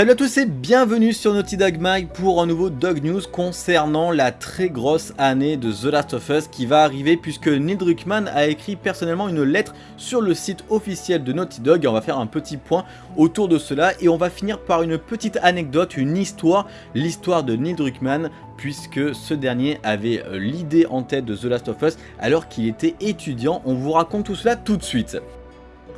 Salut à tous et bienvenue sur Naughty Dog Mag pour un nouveau Dog News concernant la très grosse année de The Last of Us qui va arriver puisque Neil Druckmann a écrit personnellement une lettre sur le site officiel de Naughty Dog et on va faire un petit point autour de cela et on va finir par une petite anecdote, une histoire, l'histoire de Neil Druckmann puisque ce dernier avait euh, l'idée en tête de The Last of Us alors qu'il était étudiant, on vous raconte tout cela tout de suite.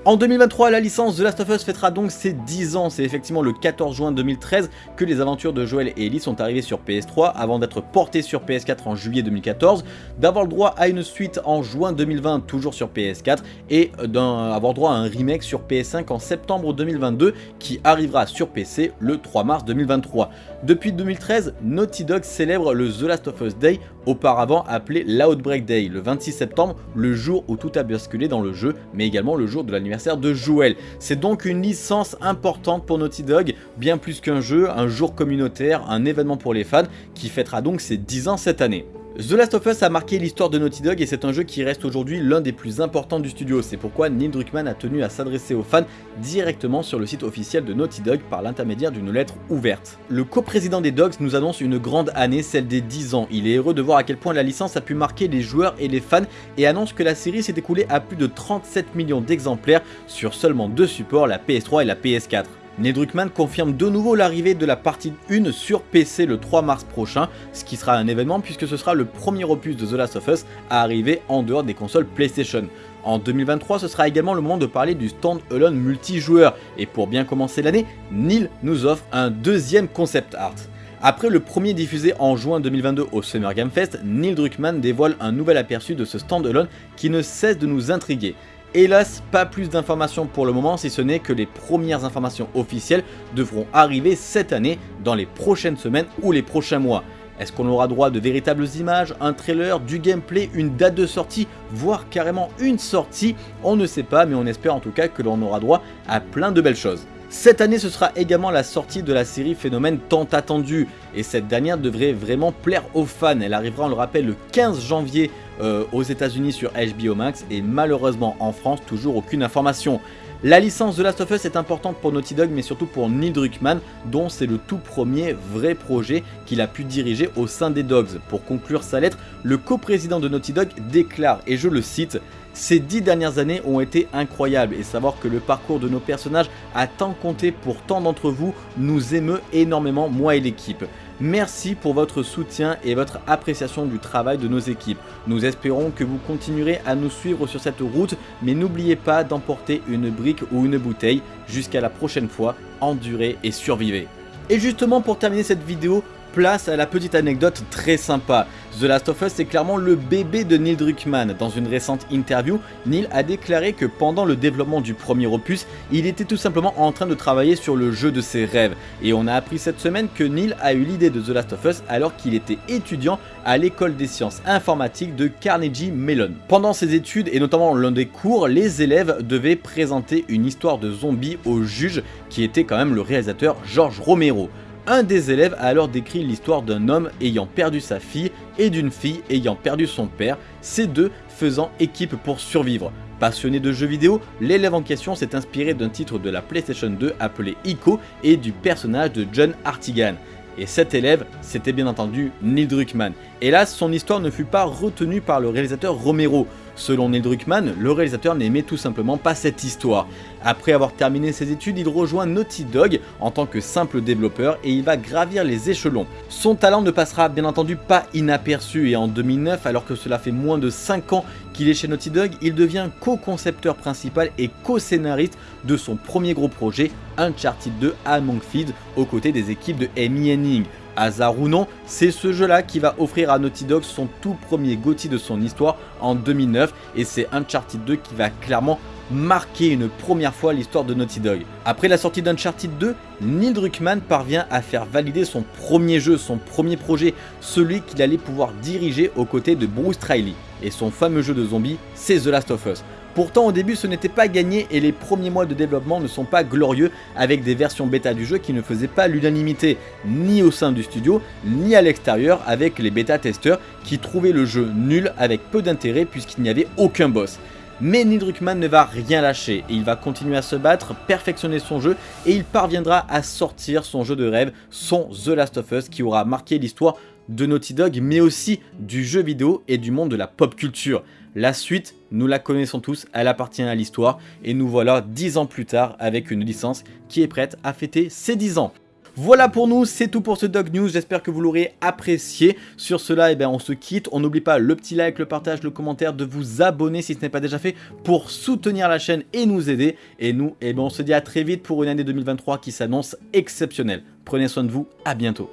En 2023, la licence The Last of Us fêtera donc ses 10 ans. C'est effectivement le 14 juin 2013 que les aventures de Joel et Ellie sont arrivées sur PS3 avant d'être portées sur PS4 en juillet 2014, d'avoir le droit à une suite en juin 2020 toujours sur PS4 et d'avoir droit à un remake sur PS5 en septembre 2022 qui arrivera sur PC le 3 mars 2023. Depuis 2013, Naughty Dog célèbre le The Last of Us Day, auparavant appelé l'Outbreak Day, le 26 septembre, le jour où tout a basculé dans le jeu, mais également le jour de l'anniversaire de Joel. C'est donc une licence importante pour Naughty Dog, bien plus qu'un jeu, un jour communautaire, un événement pour les fans, qui fêtera donc ses 10 ans cette année. The Last of Us a marqué l'histoire de Naughty Dog et c'est un jeu qui reste aujourd'hui l'un des plus importants du studio. C'est pourquoi Neil Druckmann a tenu à s'adresser aux fans directement sur le site officiel de Naughty Dog par l'intermédiaire d'une lettre ouverte. Le coprésident des Dogs nous annonce une grande année, celle des 10 ans. Il est heureux de voir à quel point la licence a pu marquer les joueurs et les fans et annonce que la série s'est écoulée à plus de 37 millions d'exemplaires sur seulement deux supports, la PS3 et la PS4. Neil Druckmann confirme de nouveau l'arrivée de la partie 1 sur PC le 3 mars prochain, ce qui sera un événement puisque ce sera le premier opus de The Last of Us à arriver en dehors des consoles PlayStation. En 2023, ce sera également le moment de parler du stand-alone multijoueur, et pour bien commencer l'année, Neil nous offre un deuxième concept art. Après le premier diffusé en juin 2022 au Summer Game Fest, Neil Druckmann dévoile un nouvel aperçu de ce stand-alone qui ne cesse de nous intriguer. Hélas, pas plus d'informations pour le moment si ce n'est que les premières informations officielles devront arriver cette année dans les prochaines semaines ou les prochains mois. Est-ce qu'on aura droit de véritables images, un trailer, du gameplay, une date de sortie, voire carrément une sortie? On ne sait pas mais on espère en tout cas que l'on aura droit à plein de belles choses. Cette année ce sera également la sortie de la série Phénomène tant attendue et cette dernière devrait vraiment plaire aux fans. Elle arrivera on le rappelle le 15 janvier euh, aux états unis sur HBO Max et malheureusement en France toujours aucune information. La licence de Last of Us est importante pour Naughty Dog mais surtout pour Neil Druckmann dont c'est le tout premier vrai projet qu'il a pu diriger au sein des Dogs. Pour conclure sa lettre, le coprésident de Naughty Dog déclare, et je le cite, ces dix dernières années ont été incroyables et savoir que le parcours de nos personnages a tant compté pour tant d'entre vous nous émeut énormément moi et l'équipe. Merci pour votre soutien et votre appréciation du travail de nos équipes. Nous espérons que vous continuerez à nous suivre sur cette route, mais n'oubliez pas d'emporter une brique ou une bouteille. Jusqu'à la prochaine fois, endurez et survivez. Et justement pour terminer cette vidéo, place à la petite anecdote très sympa. The Last of Us est clairement le bébé de Neil Druckmann. Dans une récente interview, Neil a déclaré que pendant le développement du premier opus, il était tout simplement en train de travailler sur le jeu de ses rêves. Et on a appris cette semaine que Neil a eu l'idée de The Last of Us alors qu'il était étudiant à l'école des sciences informatiques de Carnegie Mellon. Pendant ses études et notamment l'un des cours, les élèves devaient présenter une histoire de zombies au juge qui était quand même le réalisateur George Romero. Un des élèves a alors décrit l'histoire d'un homme ayant perdu sa fille et d'une fille ayant perdu son père, ces deux faisant équipe pour survivre. Passionné de jeux vidéo, l'élève en question s'est inspiré d'un titre de la PlayStation 2 appelé Ico et du personnage de John Artigan. Et cet élève, c'était bien entendu Neil Druckmann. Hélas, son histoire ne fut pas retenue par le réalisateur Romero. Selon Neil Druckmann, le réalisateur n'aimait tout simplement pas cette histoire. Après avoir terminé ses études, il rejoint Naughty Dog en tant que simple développeur et il va gravir les échelons. Son talent ne passera bien entendu pas inaperçu et en 2009, alors que cela fait moins de 5 ans qu'il est chez Naughty Dog, il devient co-concepteur principal et co-scénariste de son premier gros projet, Uncharted 2 Among Thieves, aux côtés des équipes de Amy Henning. Hasard ou non, c'est ce jeu-là qui va offrir à Naughty Dog son tout premier GOTY de son histoire en 2009 et c'est Uncharted 2 qui va clairement marquer une première fois l'histoire de Naughty Dog. Après la sortie d'Uncharted 2, Neil Druckmann parvient à faire valider son premier jeu, son premier projet, celui qu'il allait pouvoir diriger aux côtés de Bruce Riley. Et son fameux jeu de zombies, c'est The Last of Us. Pourtant au début ce n'était pas gagné et les premiers mois de développement ne sont pas glorieux avec des versions bêta du jeu qui ne faisaient pas l'unanimité ni au sein du studio ni à l'extérieur avec les bêta testeurs qui trouvaient le jeu nul avec peu d'intérêt puisqu'il n'y avait aucun boss. Mais Neil Druckmann ne va rien lâcher et il va continuer à se battre, perfectionner son jeu et il parviendra à sortir son jeu de rêve, son The Last of Us qui aura marqué l'histoire de Naughty Dog mais aussi du jeu vidéo et du monde de la pop culture. La suite, nous la connaissons tous, elle appartient à l'histoire et nous voilà 10 ans plus tard avec une licence qui est prête à fêter ses 10 ans. Voilà pour nous, c'est tout pour ce Dog News, j'espère que vous l'aurez apprécié. Sur cela, eh bien, on se quitte, on n'oublie pas le petit like, le partage, le commentaire, de vous abonner si ce n'est pas déjà fait pour soutenir la chaîne et nous aider. Et nous, eh bien, on se dit à très vite pour une année 2023 qui s'annonce exceptionnelle. Prenez soin de vous, à bientôt.